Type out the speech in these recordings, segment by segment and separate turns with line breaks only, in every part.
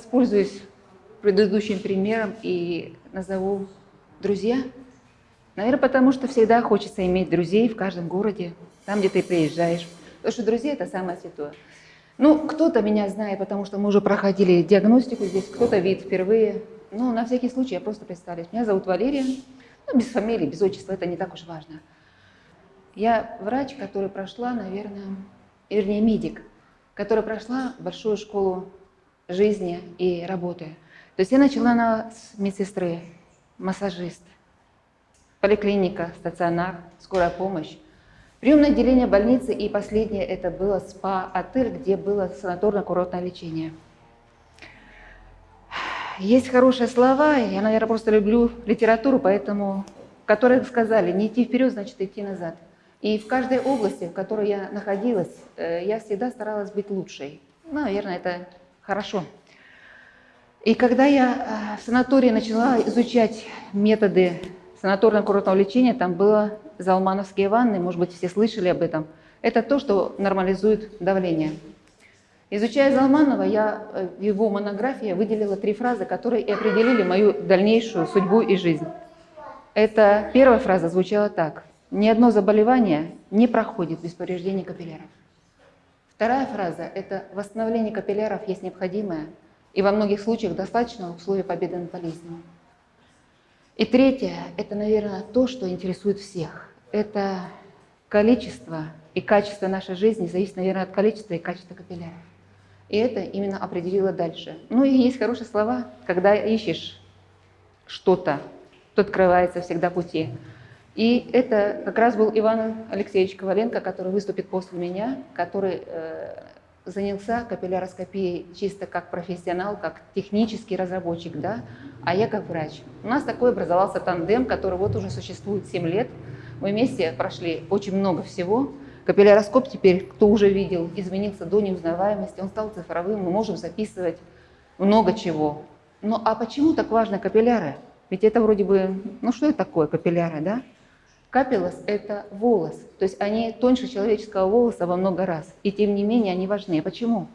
воспользуюсь предыдущим примером и назову друзья. Наверное, потому что всегда хочется иметь друзей в каждом городе, там, где ты приезжаешь. Потому что друзья – это самое святое. Ну, кто-то меня знает, потому что мы уже проходили диагностику здесь, кто-то видит впервые. Ну, на всякий случай я просто представлюсь. Меня зовут Валерия. Ну, без фамилии, без отчества, это не так уж важно. Я врач, который прошла, наверное, вернее, медик, которая прошла большую школу жизни и работы. То есть я начала на медсестры, массажист, поликлиника, стационар, скорая помощь, приемное отделение больницы и последнее это было спа-отель, где было санаторно-курортное лечение. Есть хорошие слова, я, наверное, просто люблю литературу, поэтому, которые сказали, не идти вперед, значит идти назад. И в каждой области, в которой я находилась, э, я всегда старалась быть лучшей. Ну, наверное, это хорошо. И когда я э, в санатории начала изучать методы санаторно-курортного лечения, там было залмановские ванны, может быть, все слышали об этом. Это то, что нормализует давление. Изучая Залманова, я э, в его монографии выделила три фразы, которые и определили мою дальнейшую судьбу и жизнь. Это первая фраза звучала так. Ни одно заболевание не проходит без повреждения капилляров. Вторая фраза – это восстановление капилляров есть необходимое, и во многих случаях достаточно условия победы над болезнью. И третье – это, наверное, то, что интересует всех. Это количество и качество нашей жизни зависит, наверное, от количества и качества капилляров. И это именно определило дальше. Ну и есть хорошие слова, когда ищешь что-то, то открывается всегда пути. И это как раз был Иван Алексеевич Коваленко, который выступит после меня, который э, занялся капилляроскопией чисто как профессионал, как технический разработчик, да, а я как врач. У нас такой образовался тандем, который вот уже существует 7 лет. Мы вместе прошли очень много всего. Капилляроскоп теперь, кто уже видел, изменился до неузнаваемости, он стал цифровым, мы можем записывать много чего. Ну а почему так важно капилляры? Ведь это вроде бы, ну что это такое капилляры, да? Капиллос – это волос, то есть они тоньше человеческого волоса во много раз, и тем не менее они важны. Почему?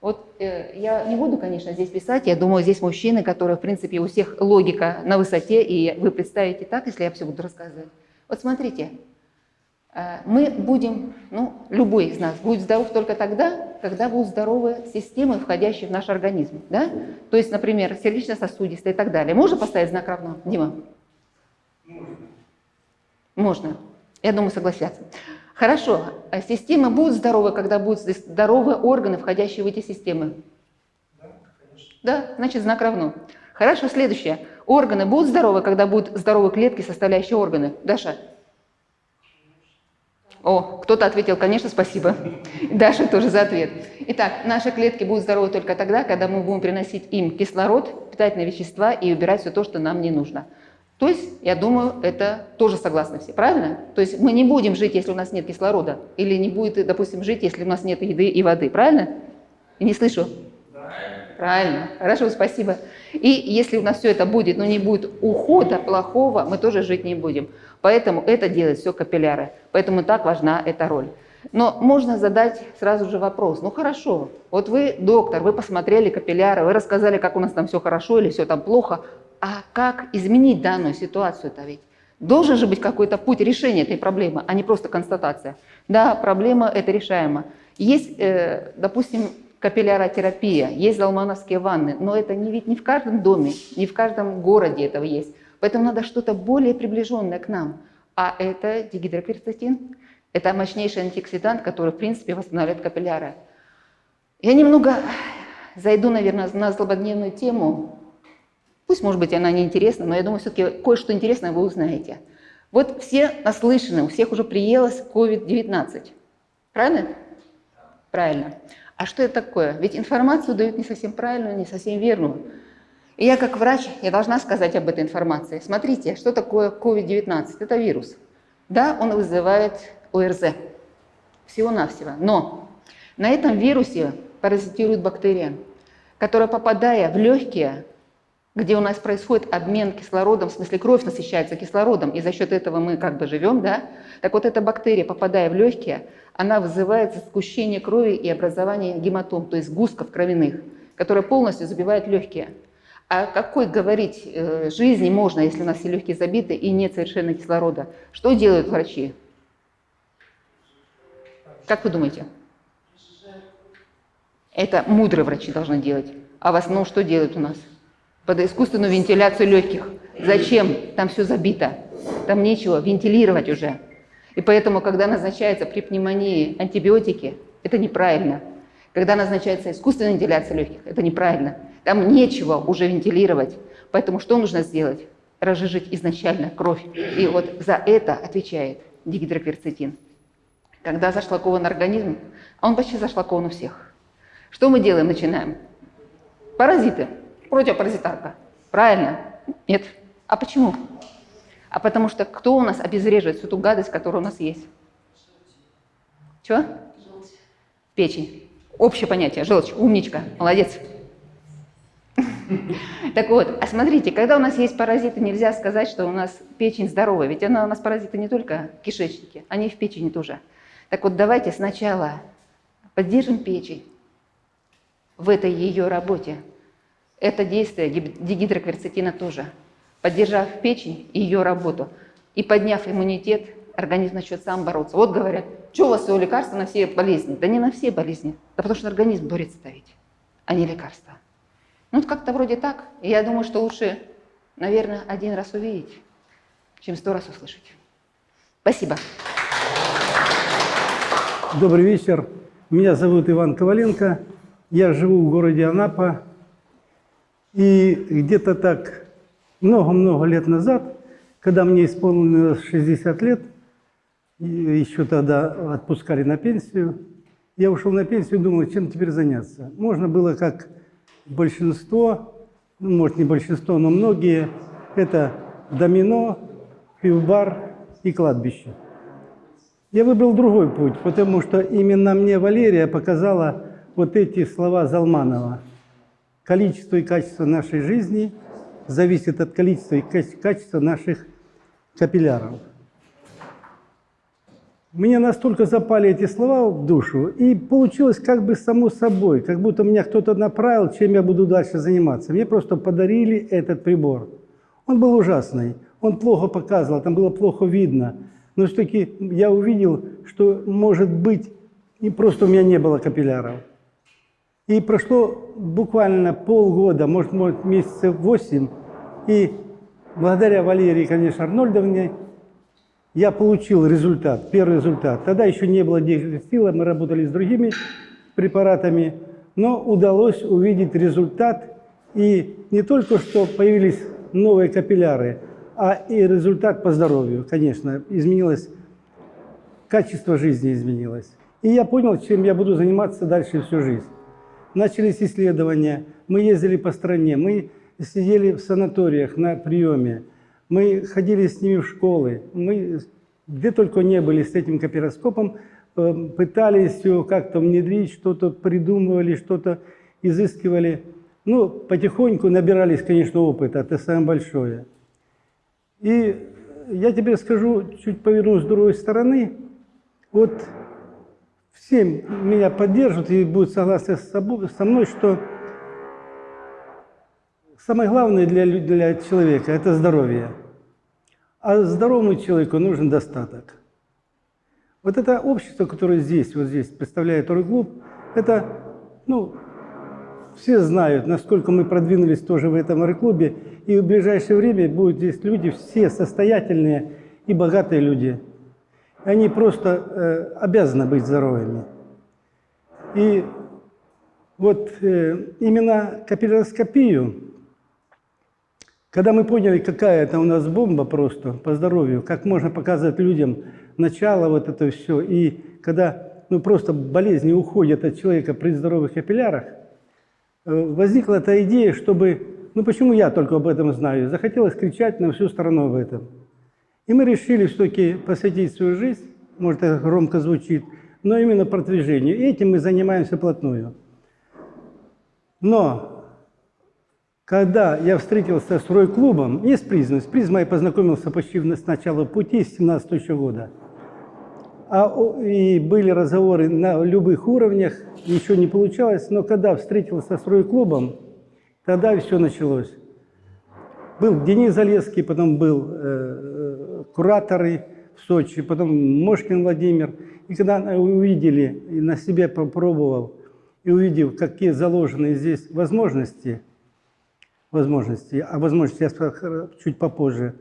Вот э, я не буду, конечно, здесь писать, я думаю, здесь мужчины, которые, в принципе, у всех логика на высоте, и вы представите так, если я все буду рассказывать. Вот смотрите, Э, мы будем, ну, любой из нас будет здоров только тогда, когда будут здоровы системы, входящие в наш организм. Да? То есть, например, сердечно-сосудистые и так далее. Можно поставить знак равно, Дима? Можно. Можно. Я думаю, согласятся. Хорошо. А системы будут здоровы, когда будут здоровы органы, входящие в эти системы? Да, конечно. Да, значит, знак равно. Хорошо, следующее. Органы будут здоровы, когда будут здоровы клетки, составляющие органы? Даша? О, кто-то ответил, конечно, спасибо. Даша тоже за ответ. Итак, наши клетки будут здоровы только тогда, когда мы будем приносить им кислород, питательные вещества и убирать все то, что нам не нужно. То есть, я думаю, это тоже согласны все, правильно? То есть мы не будем жить, если у нас нет кислорода, или не будет, допустим, жить, если у нас нет еды и воды, правильно? Не слышу? Правильно. Хорошо, спасибо. И если у нас все это будет, но не будет ухода плохого, мы тоже жить не будем. Поэтому это делает все капилляры. Поэтому так важна эта роль. Но можно задать сразу же вопрос. Ну хорошо, вот вы доктор, вы посмотрели капилляры, вы рассказали, как у нас там все хорошо или все там плохо. А как изменить данную ситуацию-то ведь? Должен же быть какой-то путь решения этой проблемы, а не просто констатация. Да, проблема это решаема. Есть, э, допустим, капилляротерапия, есть залмановские ванны, но это не, ведь не в каждом доме, не в каждом городе этого есть. Поэтому надо что-то более приближенное к нам. А это дигидроперстатин. Это мощнейший антиоксидант, который, в принципе, восстанавливает капилляры. Я немного зайду, наверное, на злободневную тему. Пусть, может быть, она не интересна, но я думаю, все-таки кое-что интересное вы узнаете. Вот все наслышаны, у всех уже приелось COVID-19. Правильно? Правильно. А что это такое? Ведь информацию дают не совсем правильную, не совсем верную. И я как врач, я должна сказать об этой информации. Смотрите, что такое COVID-19? Это вирус. Да, он вызывает ОРЗ. Всего-навсего. Но на этом вирусе паразитирует бактерия, которая, попадая в легкие, где у нас происходит обмен кислородом, в смысле кровь насыщается кислородом, и за счет этого мы как бы живем, да? Так вот эта бактерия, попадая в легкие, она вызывает сгущение крови и образование гематом, то есть густков кровяных, которые полностью забивают легкие. О какой говорить э, жизни можно, если у нас все легкие забиты и нет совершенно кислорода? Что делают врачи? Как вы думаете? Это мудрые врачи должны делать. А в основном что делают у нас? Под искусственную вентиляцию легких. Зачем? Там все забито. Там нечего вентилировать уже. И поэтому, когда назначается при пневмонии антибиотики, это неправильно. Когда назначается искусственная вентиляция легких, это неправильно. Там нечего уже вентилировать. Поэтому что нужно сделать? Разжижить изначально кровь. И вот за это отвечает дигидрокверцетин. Когда зашлакован организм, а он почти зашлакован у всех. Что мы делаем? Начинаем. Паразиты. Противопаразитарка. Правильно? Нет. А почему? А потому что кто у нас обезвреживает всю ту гадость, которая у нас есть? Чего? Печень. Общее понятие. Желчь. Умничка. Молодец. Так вот, а смотрите, когда у нас есть паразиты, нельзя сказать, что у нас печень здоровая. Ведь она у нас паразиты не только в кишечнике, они в печени тоже. Так вот, давайте сначала поддержим печень в этой ее работе. Это действие дигидрокверцетина тоже. Поддержав печень и ее работу и подняв иммунитет, организм начнет сам бороться. Вот говорят, что у вас всего лекарства на все болезни? Да не на все болезни, да потому что организм борется ставить, а не лекарства. Ну, как-то вроде так. И я думаю, что лучше, наверное, один раз увидеть, чем сто раз услышать. Спасибо.
Добрый вечер. Меня зовут Иван Коваленко. Я живу в городе Анапа. И где-то так много-много лет назад, когда мне исполнилось 60 лет, еще тогда отпускали на пенсию, я ушел на пенсию и думал, чем теперь заняться. Можно было как большинство, ну, может не большинство, но многие, это домино, пивбар и кладбище. Я выбрал другой путь, потому что именно мне Валерия показала вот эти слова Залманова. Количество и качество нашей жизни зависит от количества и качества наших капилляров. Мне настолько запали эти слова в душу, и получилось как бы само собой, как будто меня кто-то направил, чем я буду дальше заниматься. Мне просто подарили этот прибор. Он был ужасный, он плохо показывал, там было плохо видно. Но все-таки я увидел, что, может быть, и просто у меня не было капилляров. И прошло буквально полгода, может, может месяцев восемь, и благодаря Валерии, конечно, Арнольдовне, я получил результат, первый результат. Тогда еще не было диагностила, мы работали с другими препаратами, но удалось увидеть результат. И не только что появились новые капилляры, а и результат по здоровью, конечно, изменилось, качество жизни изменилось. И я понял, чем я буду заниматься дальше всю жизнь. Начались исследования, мы ездили по стране, мы сидели в санаториях на приеме, мы ходили с ними в школы, мы где только не были с этим копироскопом, э, пытались его как-то внедрить, что-то придумывали, что-то изыскивали. Ну, потихоньку набирались, конечно, опыта, это самое большое. И я тебе скажу, чуть повернусь с другой стороны, вот все меня поддержат и будут согласны с собой, со мной, что самое главное для, для человека – это здоровье. А здоровому человеку нужен достаток. Вот это общество, которое здесь, вот здесь представляет Орг-клуб, это, ну, все знают, насколько мы продвинулись тоже в этом Орг-клубе, и в ближайшее время будут здесь люди, все состоятельные и богатые люди. Они просто э, обязаны быть здоровыми. И вот э, именно капилляроскопию когда мы поняли, какая это у нас бомба просто по здоровью, как можно показать людям начало вот это все, и когда ну, просто болезни уходят от человека при здоровых капиллярах, э, возникла эта идея, чтобы, ну почему я только об этом знаю, захотелось кричать на всю страну об этом. И мы решили все-таки посвятить свою жизнь, может это громко звучит, но именно продвижению. Этим мы занимаемся плотную. Но Когда я встретился с Рой-клубом, не с призмой, с призмой я познакомился почти с начала пути, с 17 еще года. А, и были разговоры на любых уровнях, ничего не получалось, но когда встретился с Рой-клубом, тогда все началось. Был Денис Залеский, потом был э, э, кураторы в Сочи, потом Мошкин Владимир. И когда увидели, и на себе попробовал, и увидел, какие заложены здесь возможности, возможности, а возможности я скажу чуть попозже,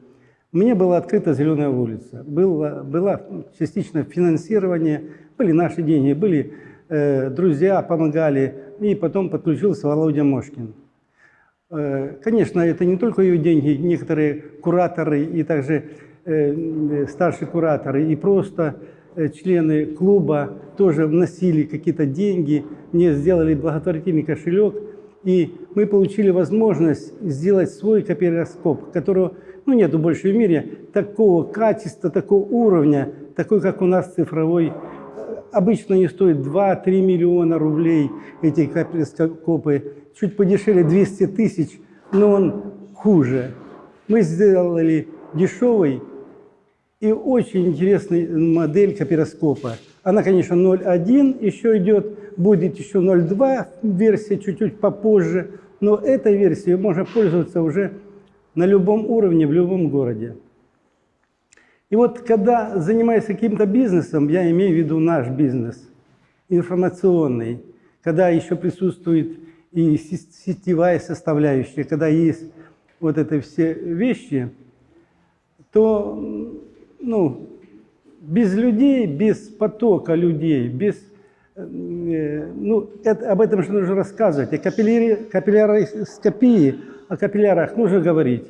мне была открыта «Зеленая улица». Было, было частично финансирование, были наши деньги, были э, друзья, помогали, и потом подключился Володя Мошкин. Э, Конечно, это не только ее деньги, некоторые кураторы и также э, старшие кураторы и просто э, члены клуба тоже вносили какие-то деньги, мне сделали благотворительный кошелек, и мы получили возможность сделать свой копироскоп, которого ну, нету больше в мире, такого качества, такого уровня, такой, как у нас цифровой. Обычно они стоят 2-3 миллиона рублей, эти копироскопы, чуть подешевле 200 тысяч, но он хуже. Мы сделали дешевый и очень интересная модель копироскопа. Она, конечно, 0.1 еще идет, будет еще 0.2 версия чуть-чуть попозже, но этой версией можно пользоваться уже на любом уровне, в любом городе. И вот когда занимаюсь каким-то бизнесом, я имею в виду наш бизнес, информационный, когда еще присутствует и сетевая составляющая, когда есть вот это все вещи, то ну, без людей, без потока людей, без э, ну, это, об этом же нужно рассказывать. О капилляроскопии, о капиллярах нужно говорить.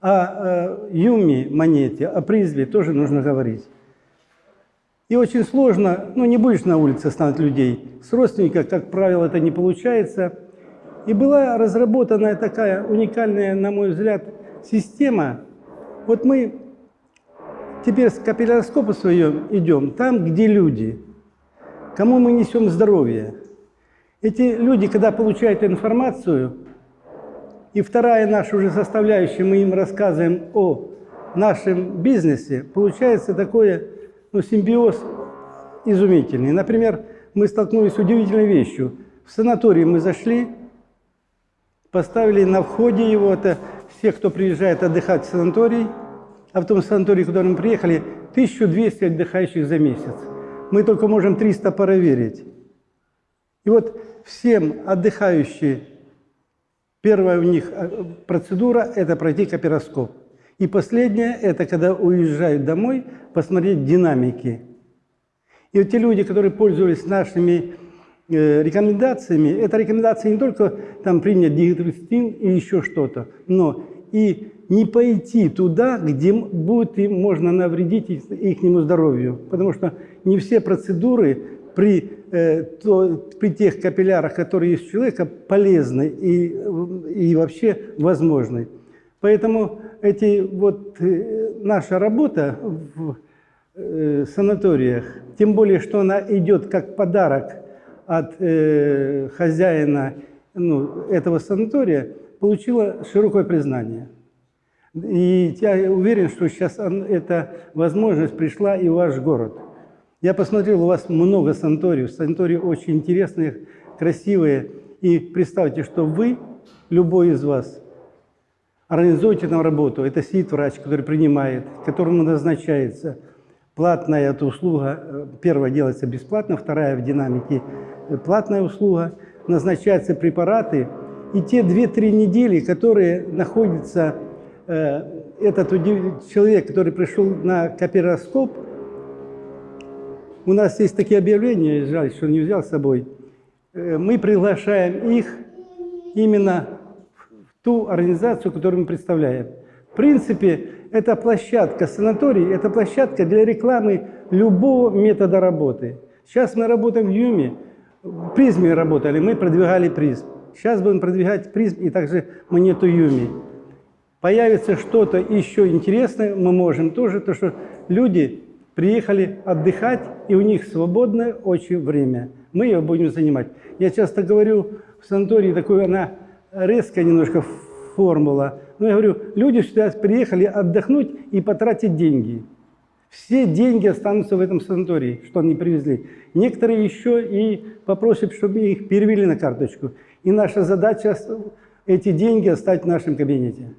О Юми монете, о призме тоже нужно говорить. И очень сложно, ну не будешь на улице останавливать людей. С родственников, как правило, это не получается. И была разработана такая уникальная, на мой взгляд, система. Вот мы теперь с капилляроскопа своем идем там, где люди, кому мы несем здоровье. Эти люди, когда получают информацию, и вторая наша уже составляющая, мы им рассказываем о нашем бизнесе, получается такое ну, симбиоз изумительный. Например, мы столкнулись с удивительной вещью. В санаторий мы зашли, поставили на входе его, это все, кто приезжает отдыхать в санаторий, а в том санатории, куда мы приехали, 1200 отдыхающих за месяц. Мы только можем 300 проверить. И вот всем отдыхающие, первая у них э, процедура – это пройти копироскоп. И последнее – это когда уезжают домой, посмотреть динамики. И вот те люди, которые пользовались нашими э, рекомендациями, это рекомендации не только там принять диэтростин и еще что-то, но и не пойти туда, где будет им можно навредить их, ихнему здоровью. Потому что не все процедуры при, э, то- при тех капиллярах, которые есть у человека, полезны и, и вообще возможны. Поэтому эти, вот, э, наша работа в э, санаториях, тем более, что она идет как подарок от э, хозяина ну, этого санатория, получила широкое признание. И я уверен, что сейчас эта возможность пришла и в ваш город. Я посмотрел, у вас много санаториев. Санатории очень интересные, красивые. И представьте, что вы, любой из вас, организуете там работу. Это сидит врач, который принимает, которому назначается. Платная эта услуга, э, первая делается бесплатно, вторая в динамике платная услуга. Назначаются препараты. И те 2-3 недели, которые находится э, этот человек, который пришел на копироскоп, у нас есть такие объявления, жаль, что не взял с собой. Э, Мы приглашаем их именно в ту организацию, которую мы представляем. В принципе, эта площадка санаторий, это площадка для рекламы любого метода работы. Сейчас мы работаем в Юме, в призме работали, мы продвигали призм. Сейчас будем продвигать призм и также монету Юми. Появится что-то еще интересное, мы можем тоже, то что люди приехали отдыхать, и у них свободное очень время. Мы ее будем занимать. Я часто говорю, в санатории такой она резкая немножко формула. Но я говорю, люди сюда приехали отдохнуть и потратить деньги. Все деньги останутся в этом санатории, что они привезли. Некоторые еще и попросят, чтобы их перевели на карточку. И наша задача эти деньги оставить в нашем кабинете.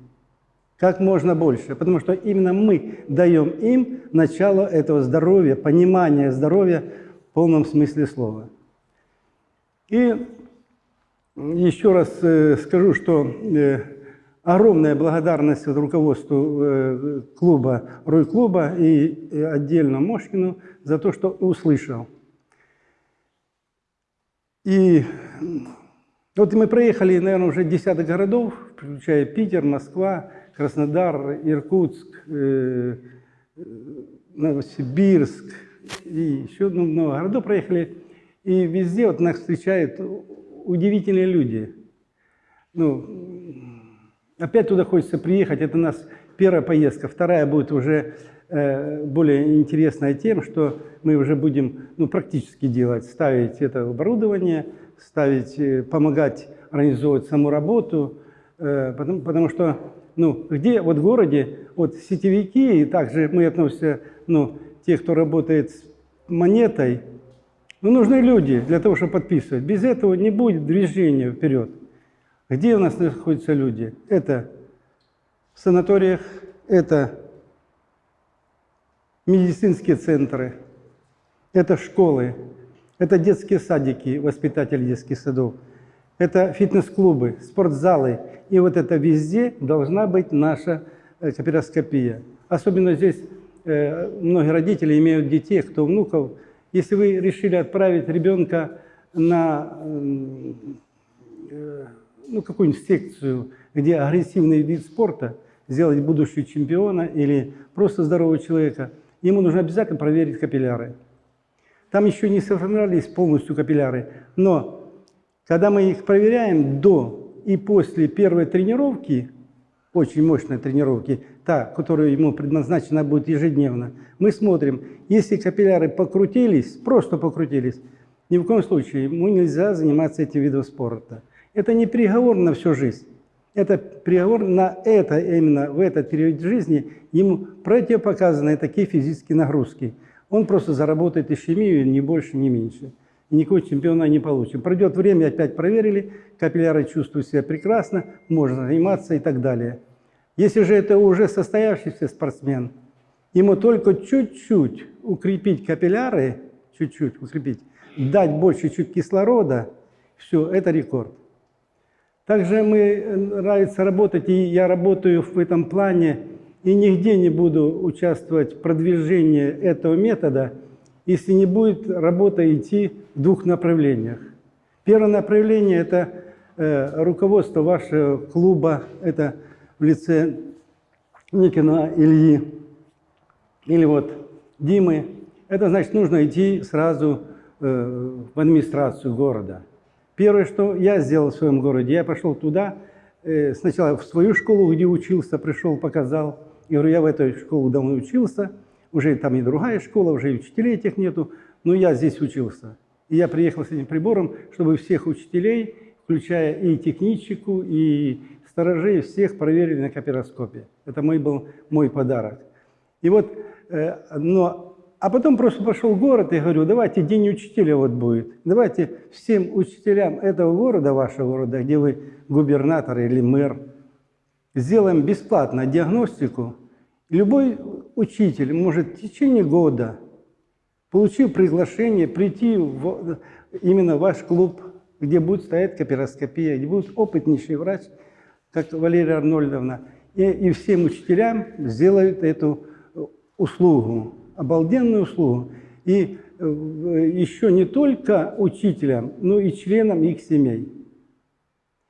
Как можно больше. Потому что именно мы даем им начало этого здоровья, понимания здоровья в полном смысле слова. И еще раз э, скажу, что э, огромная благодарность руководству э, клуба, Рой-клуба и отдельно Мошкину за то, что услышал. И вот мы проехали, наверное, уже десяток городов, включая Питер, Москва, Краснодар, Иркутск, э, Новосибирск и еще много городов проехали. И везде вот нас встречают удивительные люди. Ну, опять туда хочется приехать. Это у нас первая поездка. Вторая будет уже э, более интересная тем, что мы уже будем ну, практически делать, ставить это оборудование, ставить, э, помогать организовывать саму работу, потому, потому что ну, где вот в городе вот сетевики, и также мы относимся, ну, те, кто работает с монетой, ну, нужны люди для того, чтобы подписывать. Без этого не будет движения вперед. Где у нас находятся люди? Это в санаториях, это медицинские центры, это школы, это детские садики, воспитатели детских садов, это фитнес-клубы, спортзалы. И вот это везде должна быть наша э, капироскопия. Особенно здесь э, многие родители имеют детей, кто внуков. Если вы решили отправить ребенка на э, ну, какую-нибудь секцию, где агрессивный вид спорта, сделать будущего чемпиона или просто здорового человека, ему нужно обязательно проверить капилляры. Там еще не сформировались полностью капилляры, но когда мы их проверяем до и после первой тренировки, очень мощной тренировки, та, которая ему предназначена будет ежедневно, мы смотрим, если капилляры покрутились, просто покрутились, ни в коем случае ему нельзя заниматься этим видом спорта. Это не приговор на всю жизнь. Это приговор на это, именно в этот период жизни, ему противопоказаны такие физические нагрузки – он просто заработает ишемию, ни больше, ни меньше. И никакого чемпиона не получит. Пройдет время, опять проверили, капилляры чувствуют себя прекрасно, можно заниматься и так далее. Если же это уже состоявшийся спортсмен, ему только чуть-чуть укрепить капилляры, чуть-чуть укрепить, дать больше чуть кислорода, все, это рекорд. Также мы нравится работать, и я работаю в этом плане и нигде не буду участвовать в продвижении этого метода, если не будет работа идти в двух направлениях. Первое направление – это э, руководство вашего клуба, это в лице Никина Ильи или вот Димы. Это значит, нужно идти сразу э, в администрацию города. Первое, что я сделал в своем городе, я пошел туда, э, сначала в свою школу, где учился, пришел, показал – я говорю, я в этой школе давно учился, уже там и другая школа, уже и учителей этих нету, но я здесь учился. И я приехал с этим прибором, чтобы всех учителей, включая и техничку, и сторожей, всех проверили на копироскопе. Это мой был мой подарок. И вот, э, но, а потом просто пошел в город и говорю, давайте день учителя вот будет. Давайте всем учителям этого города, вашего города, где вы губернатор или мэр, сделаем бесплатно диагностику, любой учитель может в течение года, получив приглашение, прийти в, именно в ваш клуб, где будет стоять капироскопия, где будет опытнейший врач, как Валерия Арнольдовна, и, и всем учителям сделают эту услугу, обалденную услугу. И э, еще не только учителям, но и членам их семей.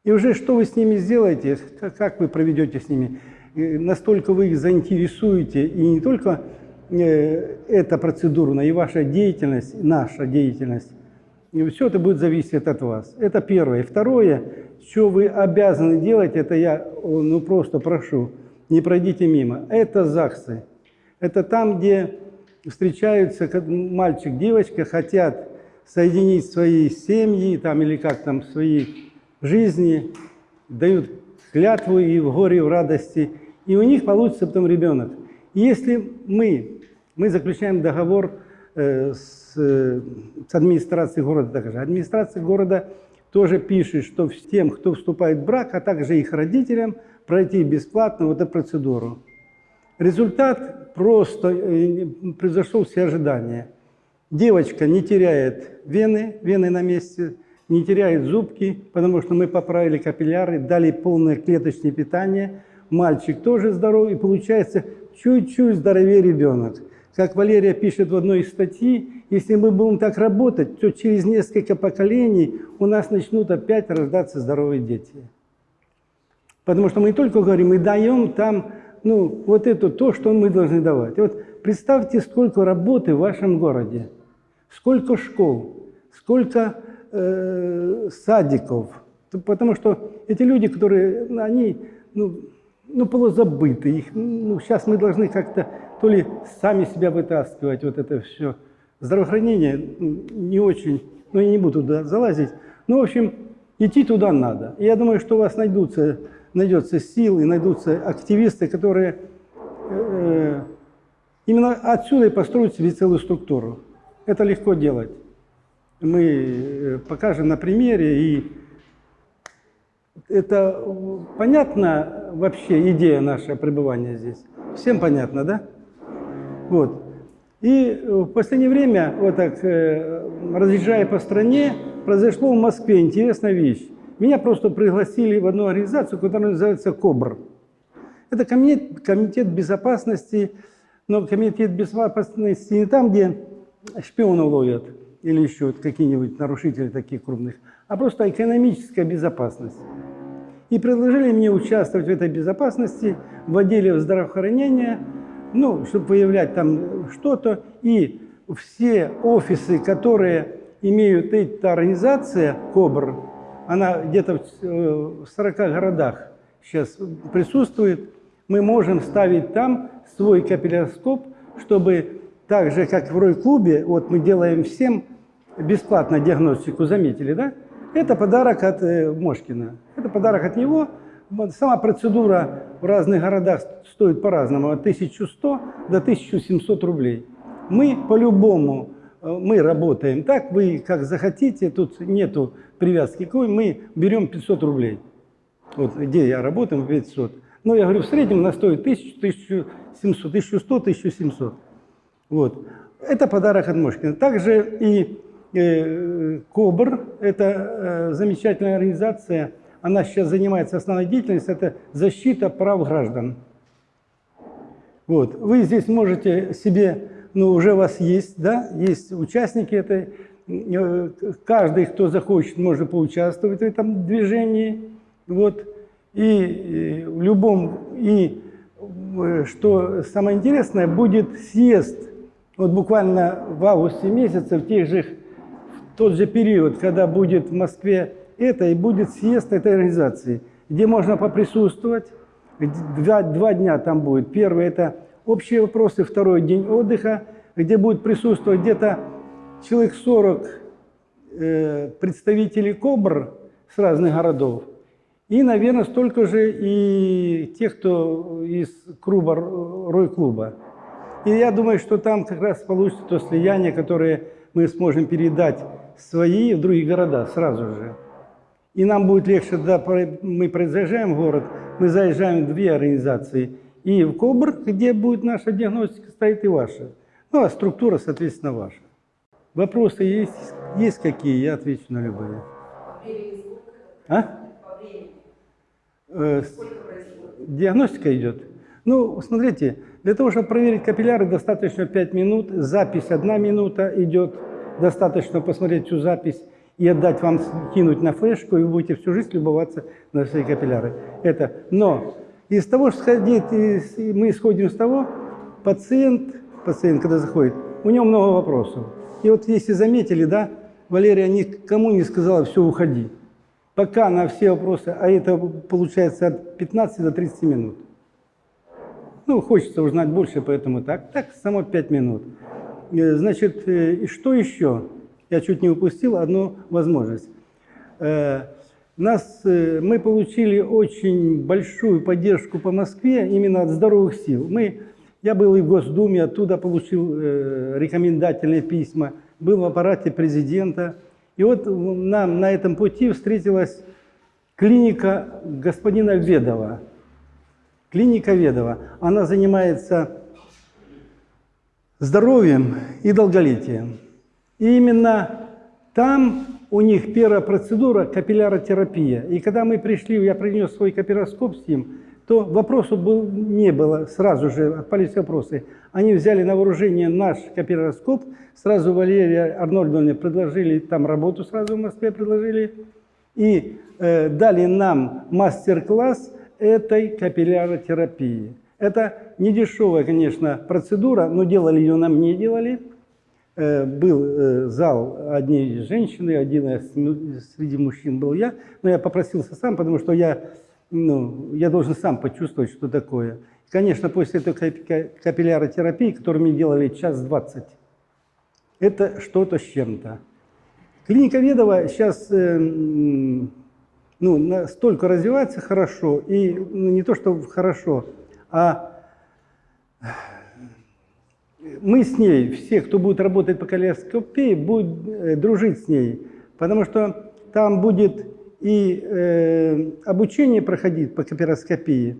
И уже что вы с ними сделаете, как вы проведете с ними, настолько вы их заинтересуете, и не только э, эта процедура, но и ваша деятельность, наша деятельность, все это будет зависеть от вас. Это первое. Второе, что вы обязаны делать, это я ну, просто прошу, не пройдите мимо. Это ЗАГСы. Это там, где встречаются мальчик, девочка, хотят соединить свои семьи там, или как там свои жизни, дают клятву и в горе, и в радости, и у них получится потом ребенок. И если мы, мы заключаем договор э, с, э, с администрацией города, также администрация города тоже пишет, что тем, кто вступает в брак, а также их родителям, пройти бесплатно вот эту процедуру. Результат просто э, превзошел все ожидания. Девочка не теряет вены, вены на месте, не теряет зубки, потому что мы поправили капилляры, дали полное клеточное питание. Мальчик тоже здоров, и получается чуть-чуть здоровее ребенок. Как Валерия пишет в одной из статей, если мы будем так работать, то через несколько поколений у нас начнут опять рождаться здоровые дети. Потому что мы не только говорим, мы даем там, ну, вот это то, что мы должны давать. И вот представьте, сколько работы в вашем городе, сколько школ, сколько э, садиков. Потому что эти люди, которые, они, ну, ну, полузабыты. Их, ну, сейчас мы должны как-то то ли сами себя вытаскивать, вот это все. Здравоохранение не очень, ну, я не буду туда залазить. Ну, в общем, идти туда надо. Я думаю, что у вас найдутся, найдется сил и найдутся активисты, которые э, именно отсюда и построят себе целую структуру. Это легко делать. Мы э, покажем на примере и это понятна вообще идея нашего пребывания здесь? Всем понятно, да? Вот. И в последнее время, вот так, э, разъезжая по стране, произошло в Москве интересная вещь. Меня просто пригласили в одну организацию, которая называется КОБР. Это комитет, комитет безопасности, но комитет безопасности не там, где шпионов ловят или еще какие-нибудь нарушители таких крупных, а просто экономическая безопасность и предложили мне участвовать в этой безопасности в отделе здравоохранения, ну, чтобы выявлять там что-то. И все офисы, которые имеют эта организация, КОБР, она где-то в 40 э, городах сейчас присутствует, мы можем ставить там свой капилляроскоп, чтобы так же, как в Рой-клубе, вот мы делаем всем бесплатно диагностику, заметили, да? Это подарок от э, Мошкина. Это подарок от него. Сама процедура в разных городах стоит по-разному, от 1100 до 1700 рублей. Мы по-любому, э, мы работаем так, вы как захотите, тут нету привязки какой, мы берем 500 рублей. Вот где я работаю, 500. Но я говорю, в среднем она стоит 1000, 1700, 1100, 1700. Вот. Это подарок от Мошкина. Также и КОБР, это э, замечательная организация, она сейчас занимается основной деятельностью, это защита прав граждан. Вот. Вы здесь можете себе, ну уже у вас есть, да, есть участники этой, э, каждый, кто захочет, может поучаствовать в этом движении. Вот. И в любом, и что самое интересное, будет съезд, вот буквально в августе месяце, в тех же тот же период, когда будет в Москве это, и будет съезд этой организации, где можно поприсутствовать. Два, два дня там будет. Первый – это общие вопросы, второй – день отдыха, где будет присутствовать где-то человек 40 э, представителей КОБР с разных городов. И, наверное, столько же и тех, кто из клуба, Рой-клуба. И я думаю, что там как раз получится то слияние, которое мы сможем передать свои в другие города сразу же. И нам будет легче, когда мы заезжаем в город, мы заезжаем в две организации. И в КОБР, где будет наша диагностика, стоит и ваша. Ну, а структура, соответственно, ваша. Вопросы есть, есть какие? Я отвечу на любые. А? Э, диагностика идет. Ну, смотрите, для того, чтобы проверить капилляры, достаточно 5 минут, запись 1 минута идет, достаточно посмотреть всю запись и отдать вам, кинуть на флешку, и вы будете всю жизнь любоваться на свои капилляры. Это. Но из того, что сходить, мы исходим из того, пациент, пациент, когда заходит, у него много вопросов. И вот если заметили, да, Валерия никому не сказала, все, уходи. Пока на все вопросы, а это получается от 15 до 30 минут. Ну, хочется узнать больше, поэтому так. Так, само 5 минут. Э, значит, э, и что еще? Я чуть не упустил одну возможность. Э, Нас, мы получили очень большую поддержку по Москве именно от здоровых сил. Мы, я был и в Госдуме, оттуда получил рекомендательные письма, был в аппарате президента. И вот нам на этом пути встретилась клиника господина Ведова. Клиника Ведова. Она занимается здоровьем и долголетием. И именно там у них первая процедура – капилляротерапия. И когда мы пришли, я принес свой капилляроскоп с ним, то вопросов был, не было, сразу же отпались вопросы. Они взяли на вооружение наш капилляроскоп, сразу Валерия Арнольдовне предложили там работу, сразу в Москве предложили, и э, дали нам мастер-класс этой капилляротерапии. Это не дешевая, конечно, процедура, но делали ее нам не делали. Э, был э, зал одни женщины, один среди мужчин был я, но я попросился сам, потому что я, ну, я должен сам почувствовать, что такое. Конечно, после этой кап- ка- капилляротерапии, которую мне делали час двадцать, это что-то с чем-то. Клиника Ведова сейчас ну, настолько развивается хорошо, и ну, не то, что хорошо, а мы с ней, все, кто будет работать по калейдоскопии, будут э, дружить с ней, потому что там будет и э, обучение проходить по капилляроскопии,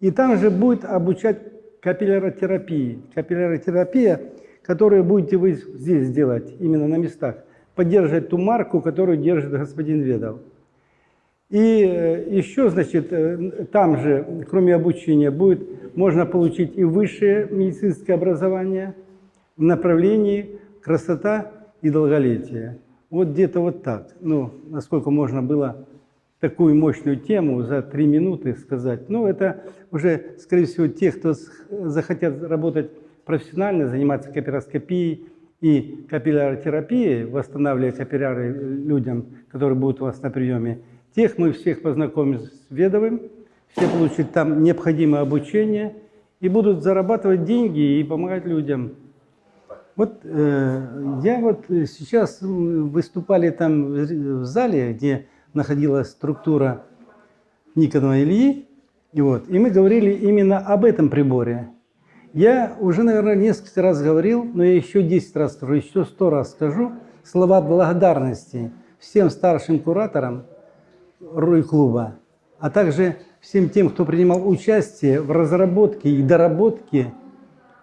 и там же будет обучать капилляротерапии. Капилляротерапия, которую будете вы здесь делать, именно на местах, поддерживать ту марку, которую держит господин Ведов. И э, еще, значит, э, там же, кроме обучения, будет, можно получить и высшее медицинское образование в направлении красота и долголетие. Вот где-то вот так. Ну, насколько можно было такую мощную тему за три минуты сказать. Ну, это уже, скорее всего, те, кто захотят работать профессионально, заниматься капилляроскопией и капилляротерапией, восстанавливая капилляры людям, которые будут у вас на приеме, тех мы всех познакомим с Ведовым, все получат там необходимое обучение и будут зарабатывать деньги и помогать людям. Вот э, я вот э, сейчас выступали там в зале, где находилась структура Никонова Ильи, и, вот, и мы говорили именно об этом приборе. Я уже, наверное, несколько раз говорил, но я еще 10 раз скажу, еще 100 раз скажу слова благодарности всем старшим кураторам Руй-клуба, а также всем тем, кто принимал участие в разработке и доработке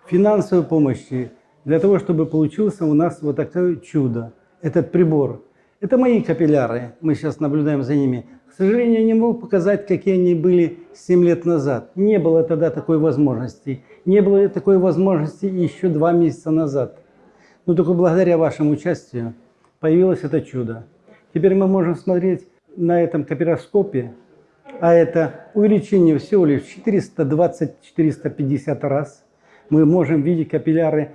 финансовой помощи для того, чтобы получился у нас вот такое чудо, этот прибор. Это мои капилляры, мы сейчас наблюдаем за ними. К сожалению, я не могу показать, какие они были 7 лет назад. Не было тогда такой возможности. Не было такой возможности еще два месяца назад. Но только благодаря вашему участию появилось это чудо. Теперь мы можем смотреть на этом капироскопе, а это увеличение всего лишь 420-450 раз. Мы можем видеть капилляры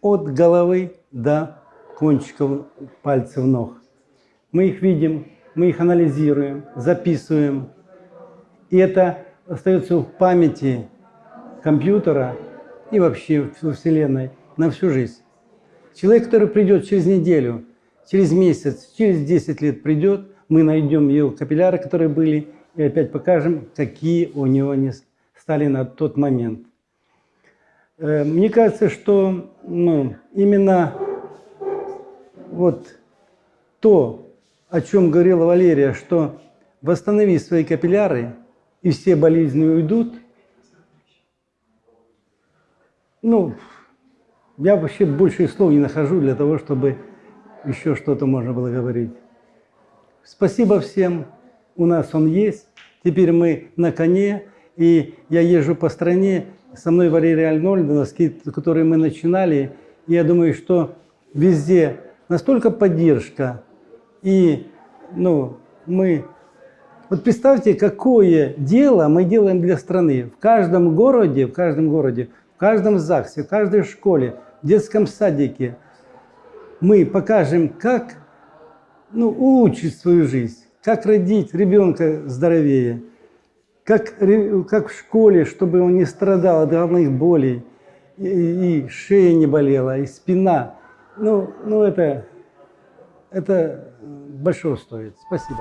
от головы до кончиков пальцев ног. Мы их видим, мы их анализируем, записываем. И это остается в памяти компьютера и вообще во Вселенной на всю жизнь. Человек, который придет через неделю, через месяц, через 10 лет придет, мы найдем его капилляры, которые были, и опять покажем, какие у него они стали на тот момент. Э, Мне кажется, что ну, именно вот то, о чем говорила Валерия, что восстанови свои капилляры, и все болезни уйдут, ну, я вообще больше слов не нахожу для того, чтобы еще что-то можно было говорить. Спасибо всем, у нас он есть. Теперь мы на коне, и я езжу по стране. Со мной Валерия Арнольдовна, с которой мы начинали. Я думаю, что везде настолько поддержка. И ну, мы... Вот представьте, какое дело мы делаем для страны. В каждом городе, в каждом городе, в каждом ЗАГСе, в каждой школе, в детском садике мы покажем, как ну, улучшить свою жизнь, как родить ребенка здоровее, как, как в школе, чтобы он не страдал от головных болей, и, и шея не болела, и спина. Ну, ну это, это большого стоит. Спасибо.